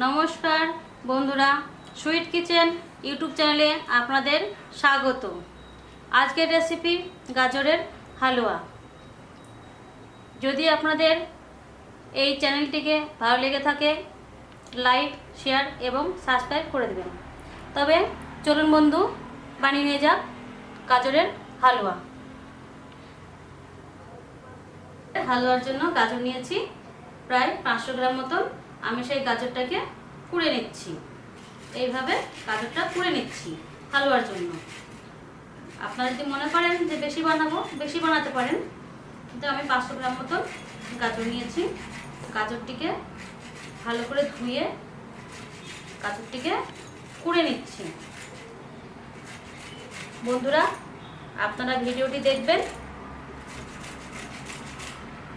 নমস্কার বন্ধুরা sweet kitchen YouTube চ্যানেলে আপনাদের স্বাগত। আজকের রেসিপি গাজরের হালুয়া। যদি আপনাদের এই চ্যানেলটিকে ভালো লেগে থাকে, লাইক, শেয়ার এবং সাবস্ক্রাইব করে দেবেন। তবে চলুন বন্ধু, বানিয়ে নিয়ে যাক গাজরের হালুয়া। হালুয়ার জন্য গাজর নিয়েছি, প্রায় পাঁচশো গ্রাম মতন। আমি সেই গাজরটাকে কুড়ে নিচ্ছি। এইভাবে গাজরটা কুড়ে নিচ্ছি হালুয়ার জন্য। আপনারা যদি মনে করেন যে বেশি বানাবো, বেশি বানাতে পারেন। কিন্তু আমি পাঁচশো গ্রাম মতো গাজর নিয়েছি। গাজরটিকে ভালো করে ধুয়ে গাজরটিকে কুড়ে নিচ্ছি। বন্ধুরা, আপনারা ভিডিওটি দেখবেন।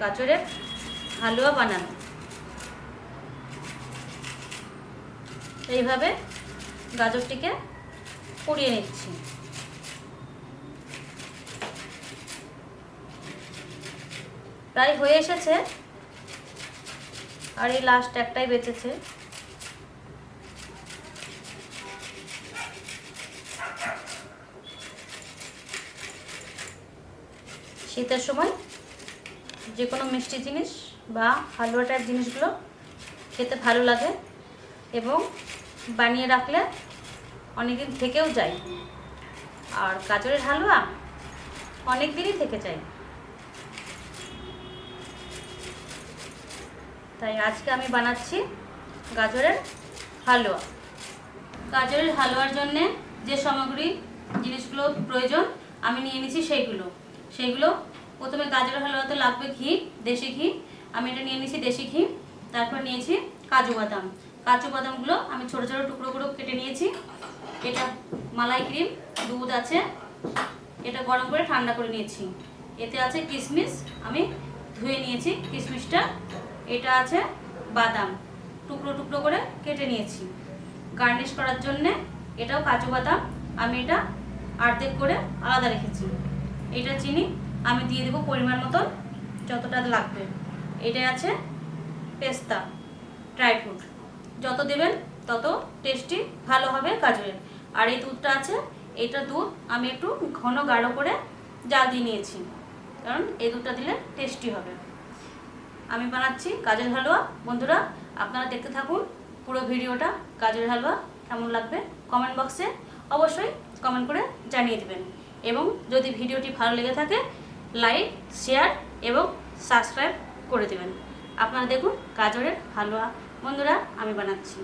গাজরের হালুয়া বানানো। এইভাবে গাজরটিকে পুড়িয়ে নিচ্ছি। প্রায় হয়ে এসেছে আর এই লাস্ট একটাই বেঁচেছে। শীতের সময় যে কোনো মিষ্টি জিনিস বা হালুয়া টাইপ জিনিসগুলো খেতে ভালো লাগে এবং বানিয়ে রাখলে অনেকদিন থেকেও যায় আর গাজরের হালুয়া অনেক দিনই থেকে যায়। তাই আজকে আমি বানাচ্ছি গাজরের হালুয়া। গাজরের হালুয়ার জন্যে যে সামগ্রী জিনিসগুলো প্রয়োজন, আমি নিয়ে নিয়েছি সেইগুলো। সেইগুলো প্রথমে গাজরের হালুয়াতে লাগবে ঘি, দেশি ঘি। আমি এটা নিয়ে নিয়েছি দেশি ঘি, তারপর নিয়েছি কাজু বাদাম। কাজু বাদামগুলো আমি ছোটো ছোটো টুকরো করে কেটে নিয়েছি। এটা মালাই ক্রিম, দুধ আছে। এটা গরম করে ঠান্ডা করে নিয়েছি। এতে আছে কিশমিশ আমি ধুয়ে নিয়েছি কিশমিশটা এটা আছে বাদাম, টুকরো টুকরো করে কেটে নিয়েছি। গার্নিশ করার জন্যে এটাও কাজু বাদাম আমি এটা আর্ধেক করে আলাদা রেখেছি। এটা চিনি, আমি দিয়ে দেবো পরিমাণ মতন, যতটা লাগবে। এটা আছে পেস্তা, ড্রাই ফ্রুট। যত দেবেন তত টেস্টি ভালো হবে গাজরের। আর এই দুধটা আছে, এটা দুধ আমি একটু ঘন গাঢ় করে জাল দিয়ে নিয়েছি, কারণ এই দুধটা দিলে টেস্টি হবে। আমি বানাচ্ছি গাজর হালুয়া। বন্ধুরা, আপনারা দেখতে থাকুন পুরো ভিডিওটা গাজর হালুয়া কেমন লাগবে কমেন্ট বক্সে অবশ্যই কমেন্ট করে জানিয়ে দেবেন। এবং যদি ভিডিওটি ভালো লেগে থাকে লাইক শেয়ার এবং সাবস্ক্রাইব করে দেবেন। আপনারা দেখুন গাজরের হালুয়া বন্ধুরা আমি বানাচ্ছি।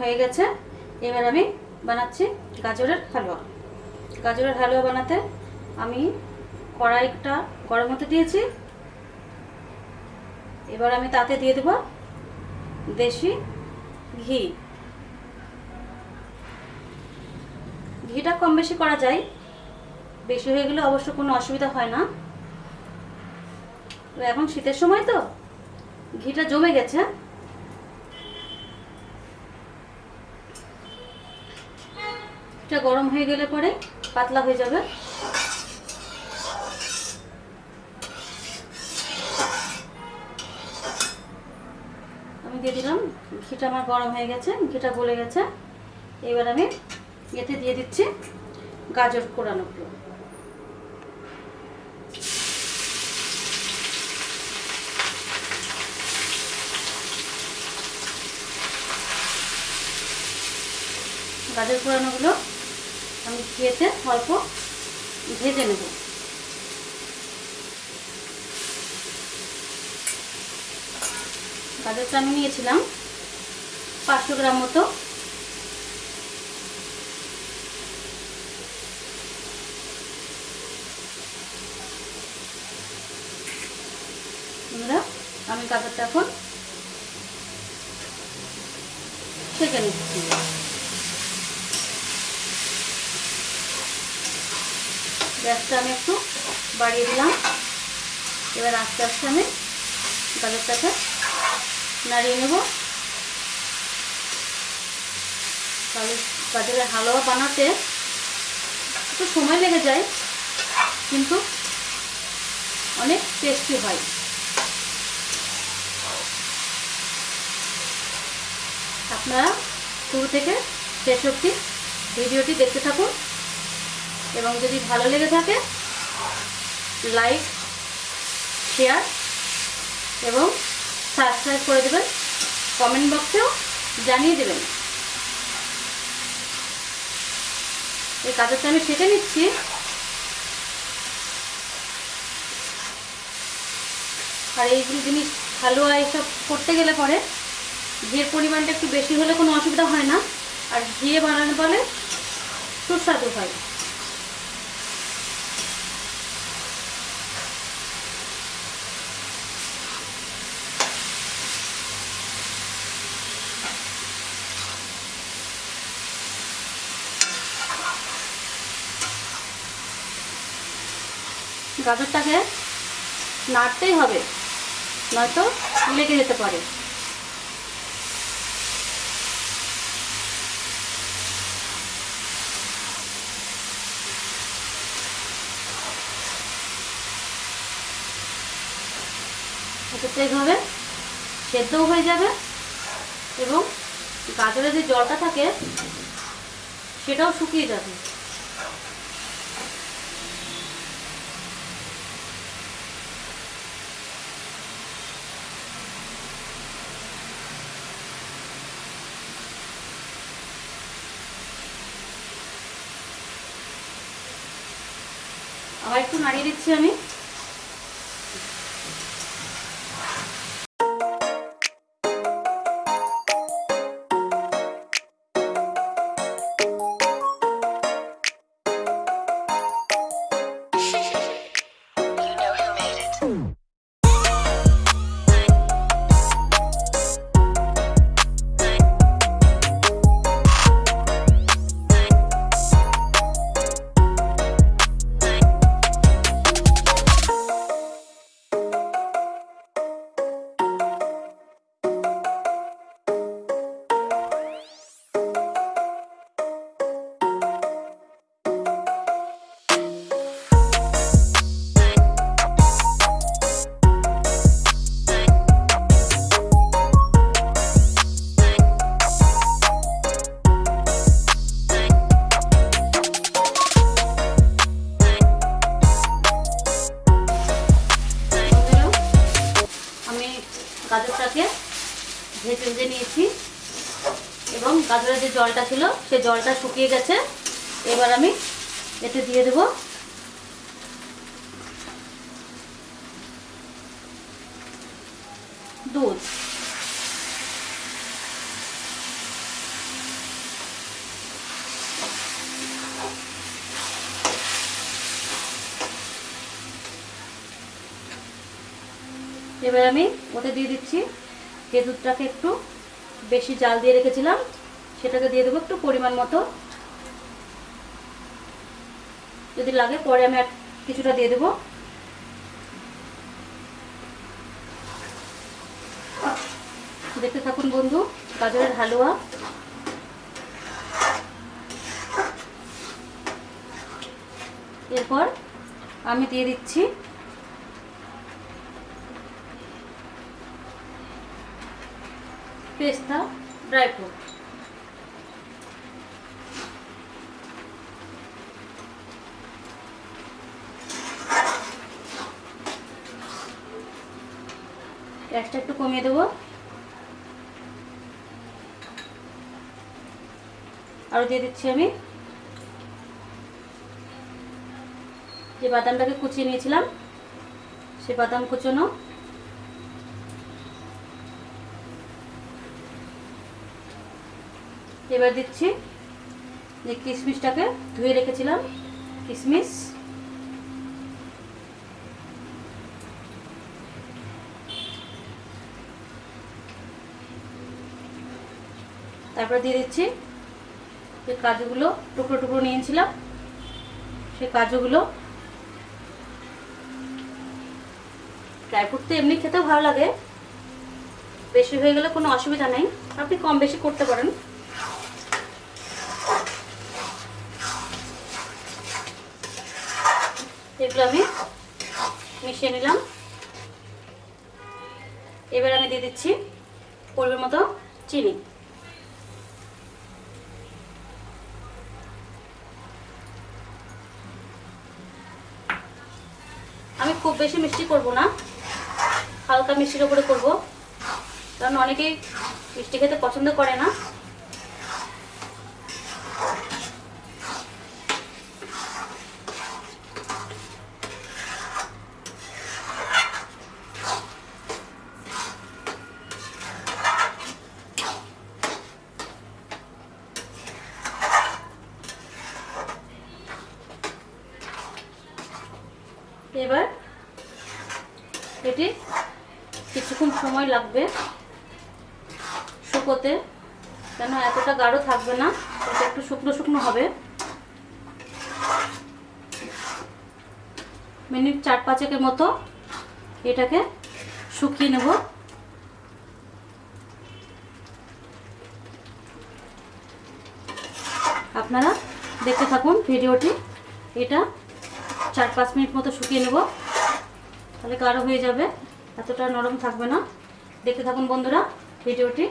হয়ে গেছে। এবার আমি বানাচ্ছি গাজরের হালুয়া। গাজরের হালুয়া বানাতে আমি কড়াইটা গরম হতে দিয়েছি। এবার আমি তাতে দিয়ে দেব দেশি ঘি। ঘিটা কম বেশি করা যায়। বেশি হয়ে গেলে অবশ্য কোনো অসুবিধা হয় না। এখন শীতের সময় তো, ঘিটা জমে গেছে। এটা গরম হয়ে গেলে পরে পাতলা হয়ে যাবে। আমি দিয়ে দিলাম, ঘিটা আমার গরম হয়ে গেছে, ঘিটা গলে গেছে। এবার আমি এতে দিয়ে দিচ্ছি গাজর কোরানোগুলো গাজর পোড়ানোগুলো আমি ঘিয়েতে অল্প ভেজে নেব। গাজরটা আমি নিয়েছিলাম পাঁচশো গ্রাম মতো। বন্ধুরা, আমি গাজরটা এখন ছেঁকে নিচ্ছি। গ্যাসটা আমি একটু বাড়িয়ে দিলাম। এবার আস্তে আস্তে আমি গাজরটাকে নাড়িয়ে নেব। গাজরের হালুয়া বানাতে একটু সময় লেগে যায়, কিন্তু অনেক টেস্টি হয়। আপনারা শুরু থেকে শেষ অবধি ভিডিওটি দেখতে থাকুন। এবং যদি ভালো লেগে থাকে লাইক শেয়ার এবং সাবস্ক্রাইব করে দেবেন। কমেন্ট বক্সেও জানিয়ে দেবেন। এই কাজটা আমি শেখে নিচ্ছি। আর এইগুলো জিনিস হালুয়া এইসব করতে গেলে পরে ঘিয়ের পরিমাণটা একটু বেশি হলে কোনো অসুবিধা হয় না। আর ঘিয়ে বানানো বলে সুস্বাদু হয়। গাজরটাকে নাড়তেই হবে, নয়তো লেগে যেতে পারে। এটাতে এইভাবে সেদ্ধও হয়ে যাবে এবং গাজরের যে জলটা থাকে, সেটাও শুকিয়ে যাবে। একটু নাড়িয়ে দিচ্ছি আমি। গাজরটাকে ভেজে ভেজে নিয়েছি। এবং গাজরের যে জলটা ছিল, সে জলটা শুকিয়ে গেছে। এবার আমি এতে দিয়ে দেব দুধ। এবার আমি ওতে দিয়ে দিচ্ছি। যে দুধটাকে একটু বেশি জাল দিয়ে রেখেছিলাম, সেটাকে দিয়ে দেবো একটু পরিমাণ মতো। যদি লাগে পরে আমি কিছুটা দিয়ে দেবো। দেখতে থাকুন বন্ধু, গাজরের হালুয়া। এরপর আমি দিয়ে দিচ্ছি পেস্তা ড্রাই ফ্রুট গ্যাসটা একটু কমিয়ে দেবো। আরও দিয়ে দিচ্ছি আমি। যে বাদামটাকে কুচিয়ে নিয়েছিলাম, সে বাদাম কুচোনো। এবার দিচ্ছি যে কিশমিশটাকে ধুয়ে রেখেছিলাম, কিশমিশ। তারপরে দিয়ে দিচ্ছি যে কাজুগুলো, টুকরো টুকরো নিয়েছিলাম, সেই কাজুগুলো। ড্রাই ফ্রুট তো এমনি খেতেও ভালো লাগে। বেশি হয়ে গেলে কোনো অসুবিধা নেই। আপনি কম বেশি করতে পারেন। এগুলো আমি মিশিয়ে নিলাম। এবার আমি দিয়ে দিচ্ছি পরিমাণ মতো চিনি। আমি খুব বেশি মিষ্টি করব না। হালকা মিষ্টির উপরে করব। কারণ অনেকেই মিষ্টি খেতে পছন্দ করে না এবার এটি কিছুক্ষণ সময় লাগবে শুকোতে। কেন এতটা গাঢ় থাকবে না? এটা একটু শুকনো শুকনো হবে। মিনিট চার পাঁচেকের মতো এটাকে শুকিয়ে নেব। আপনারা দেখতে থাকুন ভিডিওটি। এটা চার পাঁচ মিনিট মতো শুকিয়ে নেব। তাহলে গাঢ় হয়ে যাবে। এতটা নরম থাকবে না। দেখতে থাকুন বন্ধুরা ভিডিওটি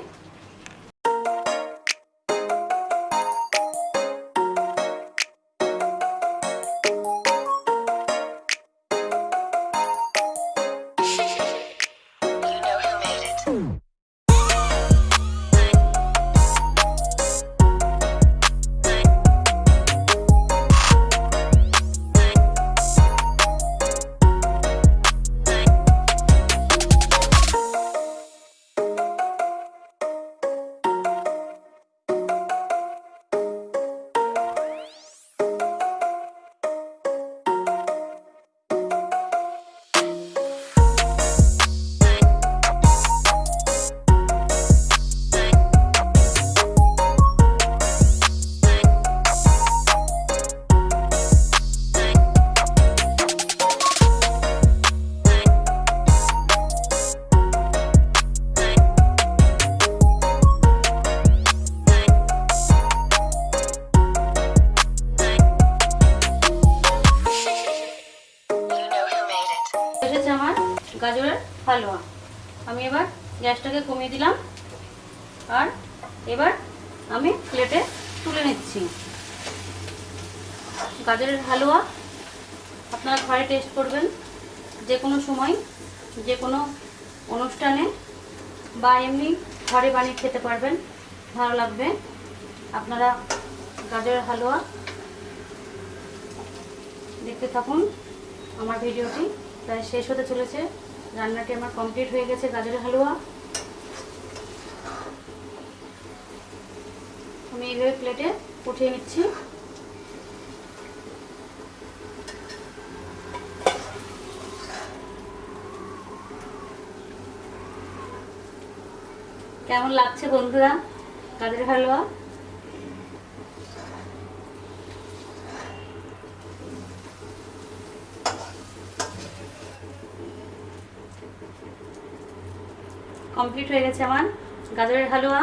হালুয়া আপনারা ঘরে টেস্ট করবেন যে কোনো সময় যে কোনো অনুষ্ঠানে বা এমনি ঘরে বানিয়ে খেতে পারবেন, ভালো লাগবে। আপনারা গাজরের হালুয়া দেখতে থাকুন। আমার ভিডিওটি প্রায় শেষ হতে চলেছে। রান্নাটি আমার কমপ্লিট হয়ে গেছে গাজরের হালুয়া। আমি এইভাবে প্লেটে উঠিয়ে নিচ্ছি। কেমন লাগছে বন্ধুরা? গাজরের হালুয়া? কমপ্লিট হয়ে গেছে আমার গাজরের হালুয়া।